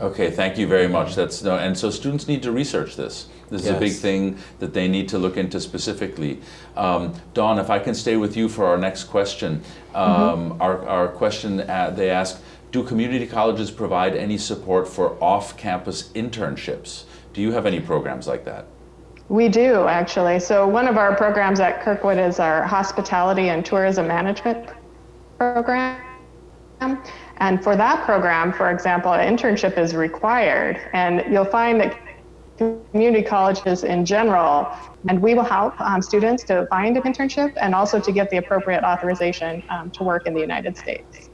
Okay, thank you very much. That's no, and so students need to research this. This yes. is a big thing that they need to look into specifically. Um, Dawn, if I can stay with you for our next question. Um, mm -hmm. Our, our question, uh, they ask, do community colleges provide any support for off-campus internships? Do you have any programs like that? We do, actually. So one of our programs at Kirkwood is our hospitality and tourism management program. And for that program, for example, an internship is required. And you'll find that community colleges in general, and we will help um, students to find an internship and also to get the appropriate authorization um, to work in the United States.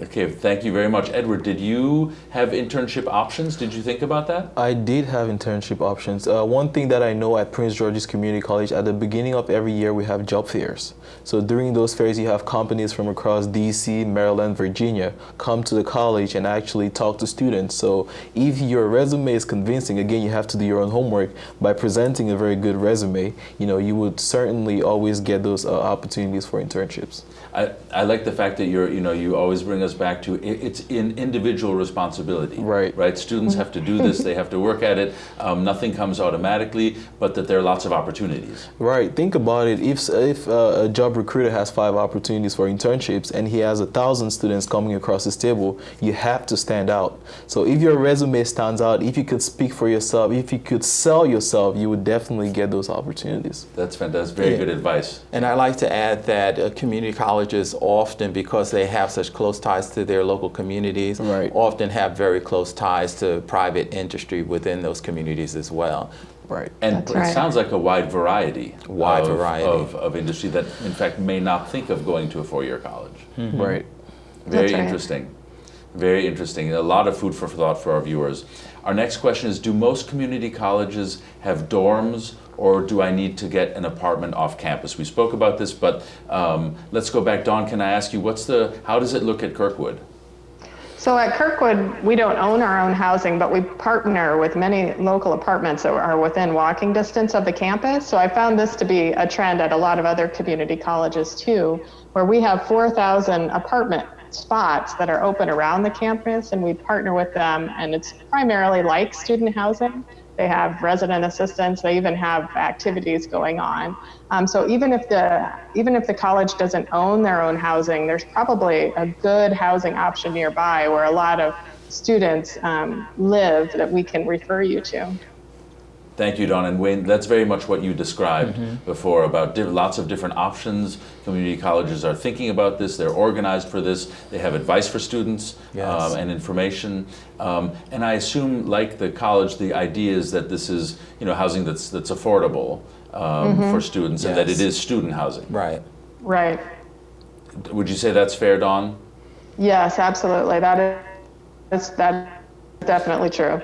Okay, thank you very much. Edward, did you have internship options? Did you think about that? I did have internship options. Uh, one thing that I know at Prince George's Community College, at the beginning of every year, we have job fairs. So during those fairs, you have companies from across DC, Maryland, Virginia come to the college and actually talk to students. So if your resume is convincing, again, you have to do your own homework. By presenting a very good resume, you know, you would certainly always get those uh, opportunities for internships. I, I like the fact that you're, you know, you always bring us back to it, it's in individual responsibility. Right. Right. Students have to do this. they have to work at it. Um, nothing comes automatically, but that there are lots of opportunities. Right. Think about it. If if uh, a job recruiter has five opportunities for internships and he has a thousand students coming across his table, you have to stand out. So if your resume stands out, if you could speak for yourself, if you could sell yourself, you would definitely get those opportunities. That's fantastic. Very yeah. good advice. And I like to add that uh, community colleges often, because they have such close ties ties to their local communities, right. often have very close ties to private industry within those communities as well. Right. And That's it right. sounds like a wide variety, wide of, variety. Of, of, industry that, in fact, may not think of going to a four-year college. Mm -hmm. Right. Very That's interesting. Very interesting. A lot of food for thought for our viewers. Our next question is, do most community colleges have dorms or do I need to get an apartment off campus? We spoke about this, but um, let's go back. Dawn, can I ask you, what's the, how does it look at Kirkwood? So at Kirkwood, we don't own our own housing, but we partner with many local apartments that are within walking distance of the campus. So I found this to be a trend at a lot of other community colleges too, where we have 4,000 apartment spots that are open around the campus and we partner with them and it's primarily like student housing they have resident assistants. They even have activities going on. Um, so even if the even if the college doesn't own their own housing, there's probably a good housing option nearby where a lot of students um, live that we can refer you to. Thank you, Dawn. And Wayne, that's very much what you described mm -hmm. before about lots of different options. Community colleges are thinking about this. They're organized for this. They have advice for students yes. um, and information. Um, and I assume, like the college, the idea is that this is you know housing that's that's affordable mm -hmm. for students yes. and that it is student housing. Right. Right. Would you say that's fair, Dawn? Yes, absolutely. That is that is definitely true.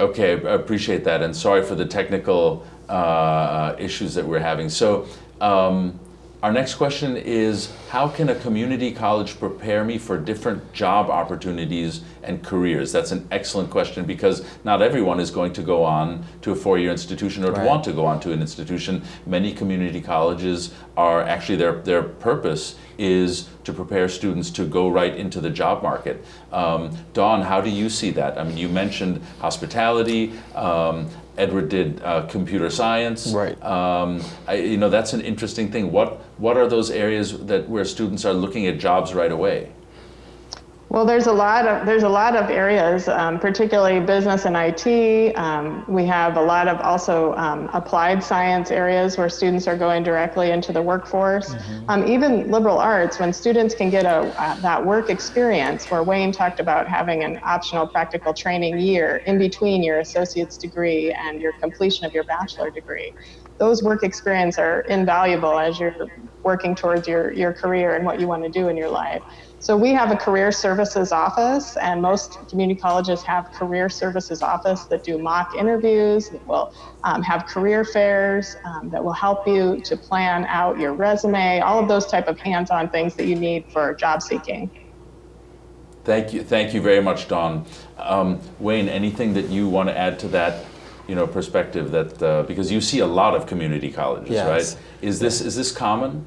Okay, I appreciate that, and sorry for the technical uh, issues that we're having. So, um, our next question is, how can a community college prepare me for different job opportunities and careers? That's an excellent question because not everyone is going to go on to a four-year institution or right. to want to go on to an institution. Many community colleges are actually, their, their purpose is to prepare students to go right into the job market. Um, Dawn, how do you see that? I mean, you mentioned hospitality, um, Edward did uh, computer science. Right. Um, I, you know, that's an interesting thing. What what are those areas that where students are looking at jobs right away? Well, there's a lot of there's a lot of areas, um, particularly business and IT. Um, we have a lot of also um, applied science areas where students are going directly into the workforce. Mm-hmm. Um, even liberal arts, when students can get a uh, that work experience, where Wayne talked about having an optional practical training year in between your associate's degree and your completion of your bachelor degree. Those work experience are invaluable as you're working towards your, your career and what you want to do in your life. So we have a career services office, and most community colleges have career services office that do mock interviews, that will um, have career fairs, um, that will help you to plan out your resume, all of those type of hands-on things that you need for job seeking. Thank you, thank you very much, Dawn. Um, Wayne, anything that you want to add to that? You know, perspective that uh, because you see a lot of community colleges, yes. right? Is this is this common?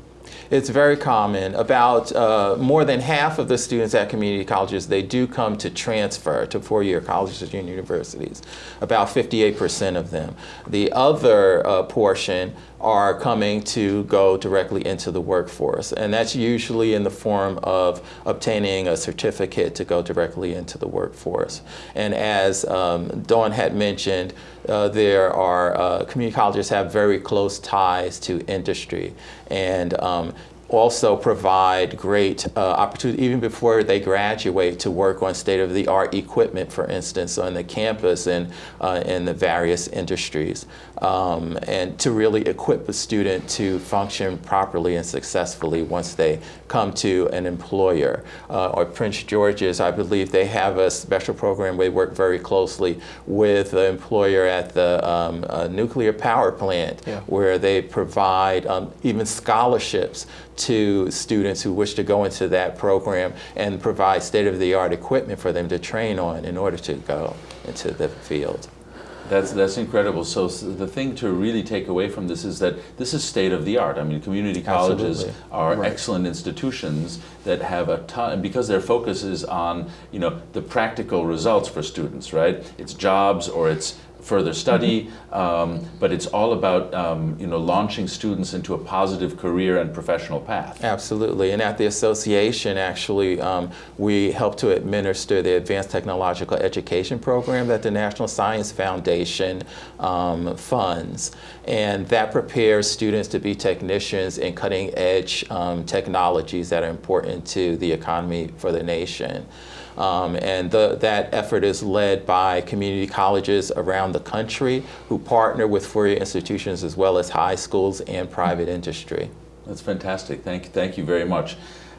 It's very common. About uh, more than half of the students at community colleges, they do come to transfer to four-year colleges and universities, about 58% of them. The other uh, portion are coming to go directly into the workforce. And that's usually in the form of obtaining a certificate to go directly into the workforce. And as um, Dawn had mentioned, uh, there are, uh, community colleges have very close ties to industry. And um, also provide great uh, opportunity even before they graduate to work on state-of-the-art equipment, for instance, on the campus and uh, in the various industries, um, and to really equip a student to function properly and successfully once they come to an employer. Uh, or Prince George's, I believe they have a special program where they work very closely with the employer at the um, uh, nuclear power plant, yeah. where they provide um, even scholarships to students who wish to go into that program and provide state-of-the-art equipment for them to train on in order to go into the field. That's, that's incredible. So, so, the thing to really take away from this is that this is state of the art. I mean, community colleges Absolutely. are right. excellent institutions that have a ton, because their focus is on, you know, the practical results for students, right? It's jobs or it's further study, um, but it's all about um, you know launching students into a positive career and professional path. Absolutely, and at the association, actually, um, we help to administer the Advanced Technological Education Program that the National Science Foundation um, funds, and that prepares students to be technicians in cutting-edge um, technologies that are important to the economy for the nation. Um, and the, that effort is led by community colleges around the country who partner with four-year institutions as well as high schools and private industry. That's fantastic. Thank, you, thank you very much.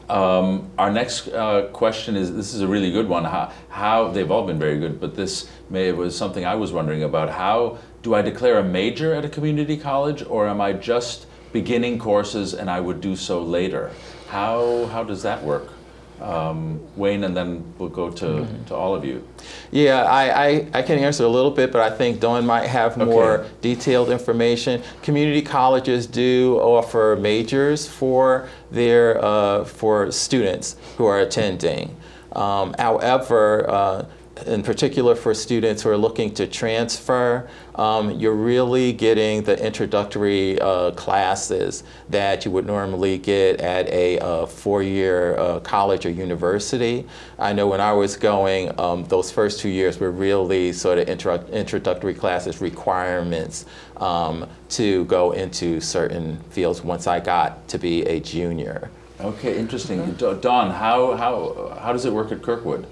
Um, our next uh, question is, this is a really good one. How, how, they've all been very good, but this may was something I was wondering about. How do I declare a major at a community college or am I just beginning courses and I would do so later? How, how does that work? Um, Wayne, and then we'll go to, Mm-hmm. to all of you. Yeah, I, I, I can answer a little bit, but I think Dawn might have more Okay. detailed information. Community colleges do offer majors for their uh, for students who are attending. Um, however, uh, in particular for students who are looking to transfer, um, you're really getting the introductory uh, classes that you would normally get at a uh, four-year uh, college or university. I know when I was going, um, those first two years were really sort of intro introductory classes, requirements um, to go into certain fields once I got to be a junior. Okay, interesting. Da- Dawn, how, how, how does it work at Kirkwood?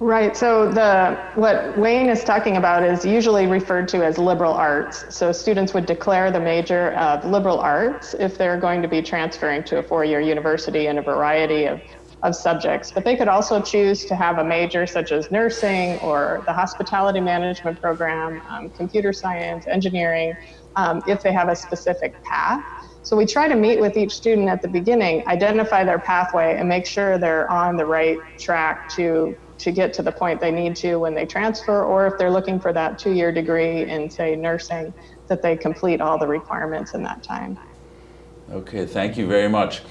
Right. So the what Wayne is talking about is usually referred to as liberal arts. So students would declare the major of liberal arts if they're going to be transferring to a four-year university in a variety of, of subjects. But they could also choose to have a major such as nursing or the hospitality management program, um, computer science, engineering, um, if they have a specific path. So we try to meet with each student at the beginning, identify their pathway, and make sure they're on the right track to to get to the point they need to when they transfer, or if they're looking for that two-year degree in, say, nursing, that they complete all the requirements in that time. Okay, thank you very much.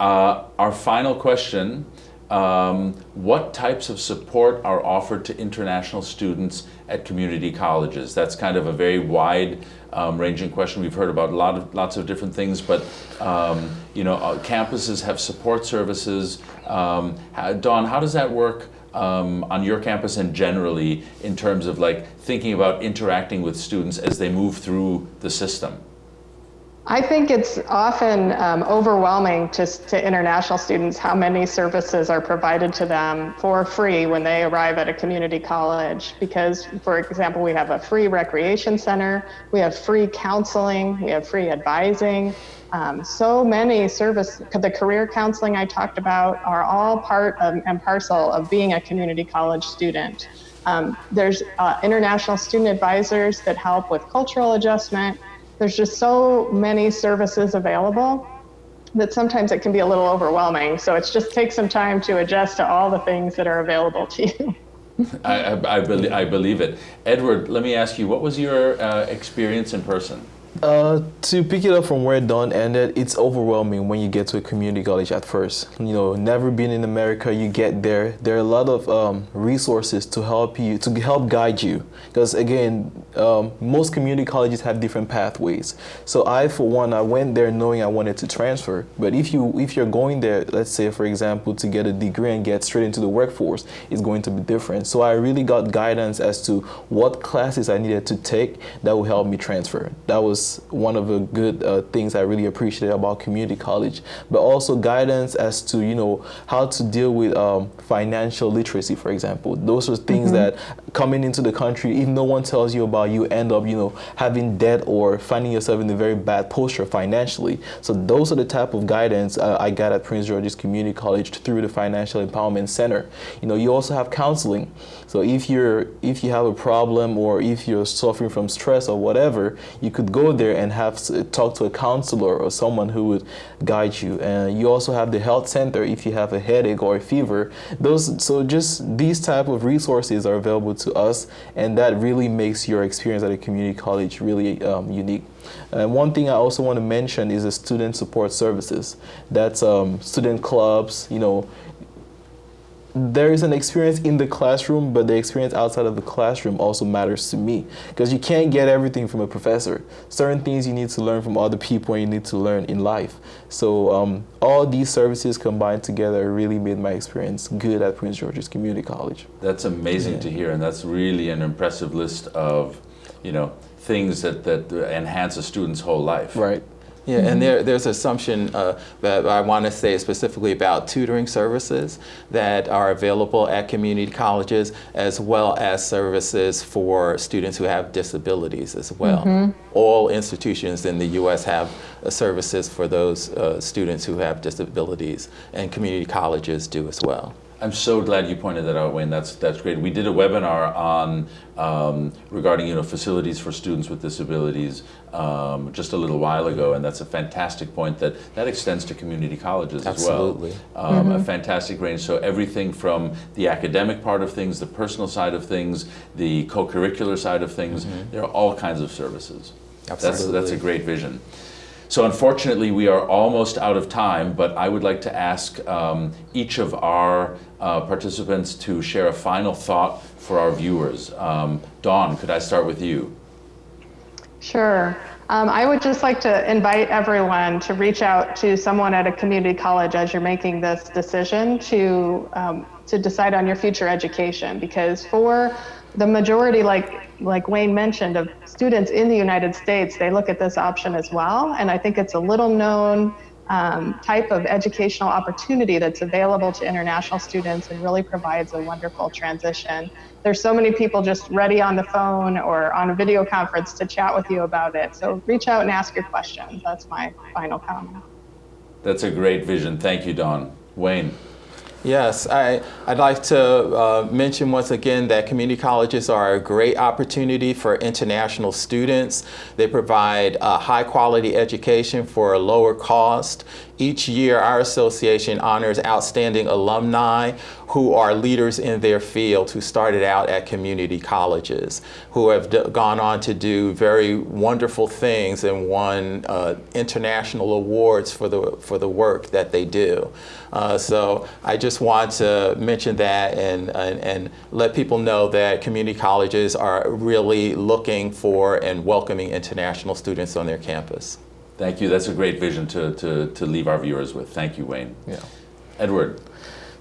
Uh, our final question, um, what types of support are offered to international students at community colleges? That's kind of a very wide um, ranging question. We've heard about a lot of, lots of different things, but um, you know, uh, campuses have support services. Um, Dawn, how does that work um, on your campus and generally in terms of like thinking about interacting with students as they move through the system? I think it's often um, overwhelming to, to international students how many services are provided to them for free when they arrive at a community college. Because, for example, we have a free recreation center, we have free counseling, we have free advising. Um, so many service, the career counseling I talked about are all part of, and parcel of being a community college student. Um, there's uh, international student advisors that help with cultural adjustment. There's just so many services available that sometimes it can be a little overwhelming. So it just takes some time to adjust to all the things that are available to you. I, I, I, belie- I believe it. Edward, let me ask you, what was your uh, experience in person? Uh, to pick it up from where Dawn ended, it's overwhelming when you get to a community college at first. You know, never been in America, you get there. There are a lot of um, resources to help you, to help guide you. Because again, um, most community colleges have different pathways. So I, for one, I went there knowing I wanted to transfer. But if you, if you're going there, let's say for example, to get a degree and get straight into the workforce, it's going to be different. So I really got guidance as to what classes I needed to take that would help me transfer. That was one of the good uh, things I really appreciated about community college, but also guidance as to you know how to deal with um, financial literacy, for example. Those are things that coming into the country, if no one tells you about, you end up you know having debt or finding yourself in a very bad posture financially. So those are the type of guidance uh, I got at Prince George's Community College through the Financial Empowerment Center. You know, you also have counseling. So if you're if you have a problem or if you're suffering from stress or whatever, you could go there and have talk to a counselor or someone who would guide you. And you also have the health center if you have a headache or a fever. Those so just these type of resources are available to us, and that really makes your experience at a community college really um, unique. And one thing I also want to mention is the student support services. That's um, student clubs, you know, there is an experience in the classroom, but the experience outside of the classroom also matters to me because you can't get everything from a professor. Certain things you need to learn from other people and you need to learn in life. So um, all these services combined together really made my experience good at Prince George's Community College. That's amazing Yeah. to hear, and that's really an impressive list of, you know, things that, that enhance a student's whole life. Right. Yeah, and there, there's assumption uh, that I want to say specifically about tutoring services that are available at community colleges, as well as services for students who have disabilities as well. All institutions in the U.S. have uh, services for those uh, students who have disabilities, and community colleges do as well. I'm so glad you pointed that out, Wayne. That's that's great. We did a webinar on um, regarding you know facilities for students with disabilities um, just a little while ago, and that's a fantastic point. That that extends to community colleges Absolutely. as well. Um, mm -hmm. A fantastic range. So everything from the academic part of things, the personal side of things, the co-curricular side of things. Mm -hmm. There are all kinds of services. Absolutely. That's that's a great vision. So unfortunately, we are almost out of time, but I would like to ask um, each of our uh, participants to share a final thought for our viewers. Um, Dawn, could I start with you? Sure. Um, I would just like to invite everyone to reach out to someone at a community college as you're making this decision to um, to decide on your future education because for the majority, like like Wayne mentioned, of students in the United States, they look at this option as well. And I think it's a little known um, type of educational opportunity that's available to international students and really provides a wonderful transition. There's so many people just ready on the phone or on a video conference to chat with you about it. So reach out and ask your questions. That's my final comment. That's a great vision. Thank you, Dawn. Wayne. Yes, I, would like to uh, mention once again that community colleges are a great opportunity for international students. They provide a high quality education for a lower cost. Each year, our association honors outstanding alumni who are leaders in their field who started out at community colleges, who have gone on to do very wonderful things and won uh, international awards for the, for the work that they do. Uh, so I just want to mention that and, and, and let people know that community colleges are really looking for and welcoming international students on their campus. Thank you. That's a great vision to, to, to leave our viewers with. Thank you, Wayne. Yeah. Edward.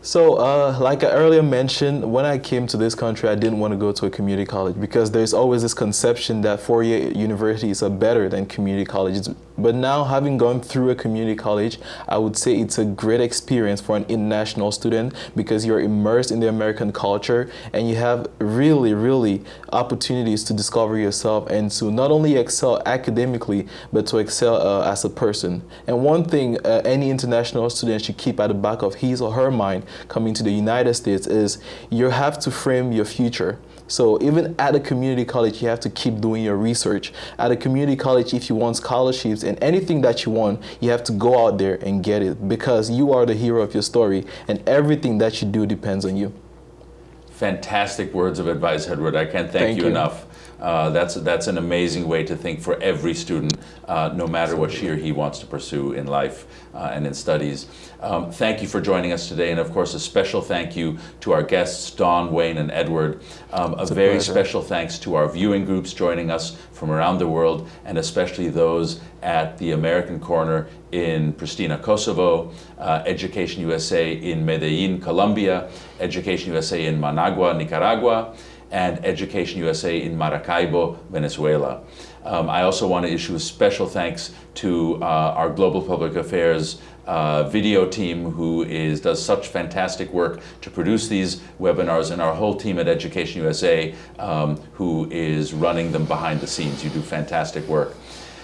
So, uh, like I earlier mentioned, when I came to this country, I didn't want to go to a community college because there's always this conception that four-year universities are better than community colleges. But now, having gone through a community college, I would say it's a great experience for an international student because you're immersed in the American culture and you have really, really opportunities to discover yourself and to not only excel academically, but to excel uh, as a person. And one thing uh, any international student should keep at the back of his or her mind coming to the United States is you have to frame your future. So even at a community college, you have to keep doing your research. At a community college, if you want scholarships and anything that you want, you have to go out there and get it because you are the hero of your story and everything that you do depends on you. Fantastic words of advice, Edward. I can't thank, thank you, you, enough. Uh, that's, that's an amazing way to think for every student, uh, no matter what she or he wants to pursue in life uh, and in studies. Um, thank you for joining us today, and of course a special thank you to our guests, Dawn, Wayne, and Edward. Um, a, a very pleasure. special thanks to our viewing groups joining us from around the world, and especially those at the American Corner in Pristina, Kosovo, uh, Education USA in Medellin, Colombia, Education USA in Managua, Nicaragua, and Education USA in Maracaibo, Venezuela. Um, I also want to issue a special thanks to uh, our Global Public Affairs uh, video team who is, does such fantastic work to produce these webinars and our whole team at Education USA um, who is running them behind the scenes. You do fantastic work.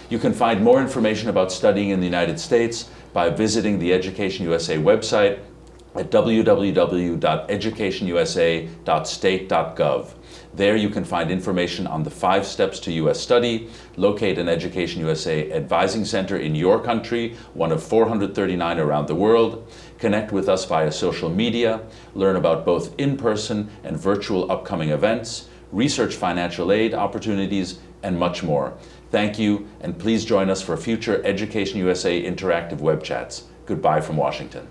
You can find more information about studying in the United States by visiting the Education USA website at www.educationusa.state.gov. There you can find information on the five steps to U.S. study, locate an Education USA Advising Center in your country, one of 439 around the world, connect with us via social media, learn about both in-person and virtual upcoming events, research financial aid opportunities, and much more. Thank you, and please join us for future Education USA interactive web chats. Goodbye from Washington.